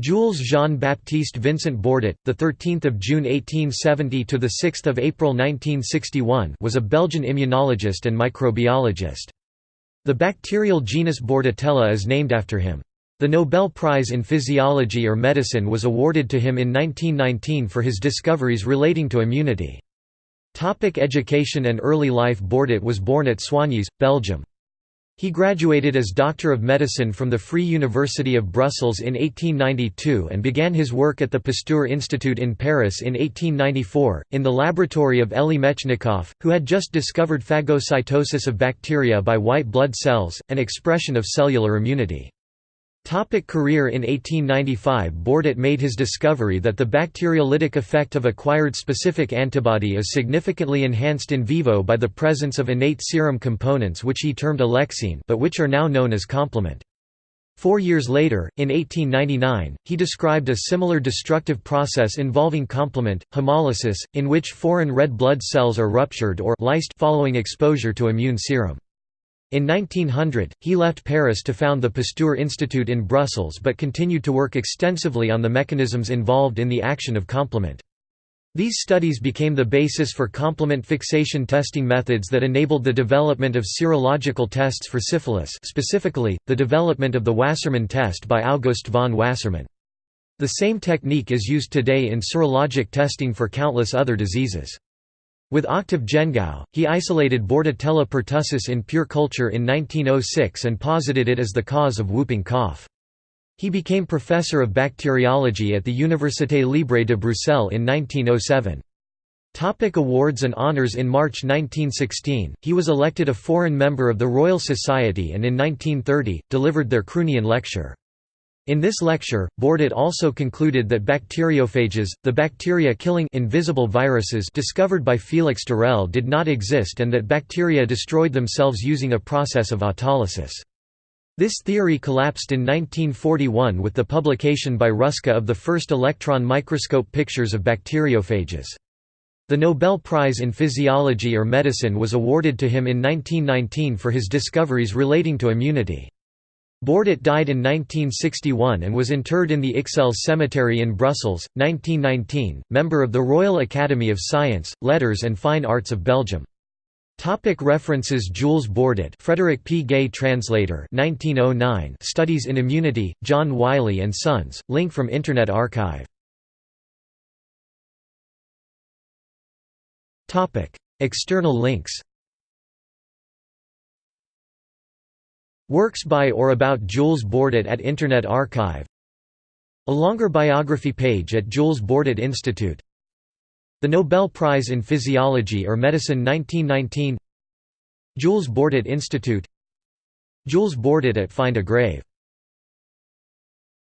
Jules Jean-Baptiste Vincent Bordet, the 13th of June 1870 to the 6th of April 1961, was a Belgian immunologist and microbiologist. The bacterial genus Bordetella is named after him. The Nobel Prize in Physiology or Medicine was awarded to him in 1919 for his discoveries relating to immunity. Topic education and early life Bordet was born at Soignies, Belgium. He graduated as Doctor of Medicine from the Free University of Brussels in 1892 and began his work at the Pasteur Institute in Paris in 1894, in the laboratory of Elie Metchnikoff, who had just discovered phagocytosis of bacteria by white blood cells, an expression of cellular immunity. Topic career In 1895 Bordet made his discovery that the bacteriolytic effect of acquired specific antibody is significantly enhanced in vivo by the presence of innate serum components which he termed alexine but which are now known as complement. Four years later, in 1899, he described a similar destructive process involving complement, hemolysis, in which foreign red blood cells are ruptured or lysed following exposure to immune serum. In 1900, he left Paris to found the Pasteur Institute in Brussels but continued to work extensively on the mechanisms involved in the action of complement. These studies became the basis for complement fixation testing methods that enabled the development of serological tests for syphilis specifically, the development of the Wassermann test by August von Wassermann. The same technique is used today in serologic testing for countless other diseases. With Octave Gengou, he isolated Bordetella pertussis in pure culture in 1906 and posited it as the cause of whooping cough. He became professor of bacteriology at the Université Libre de Bruxelles in 1907. Topic awards and honours In March 1916, he was elected a foreign member of the Royal Society and in 1930, delivered their Croonian lecture. In this lecture, Bordet also concluded that bacteriophages, the bacteria killing invisible viruses discovered by Felix d'Herelle did not exist and that bacteria destroyed themselves using a process of autolysis. This theory collapsed in 1941 with the publication by Ruska of the first electron microscope pictures of bacteriophages. The Nobel Prize in Physiology or Medicine was awarded to him in 1919 for his discoveries relating to immunity. Bordet died in 1961 and was interred in the Ixelles Cemetery in Brussels, 1919, member of the Royal Academy of Science, Letters and Fine Arts of Belgium. Topic references Jules Bordet Frederick P. Gay Translator 1909 Studies in Immunity, John Wiley & Sons, link from Internet Archive External links Works by or about Jules Bordet at Internet Archive. A longer biography page at Jules Bordet Institute. The Nobel Prize in Physiology or Medicine 1919 Jules Bordet Institute. Jules Bordet at Find a Grave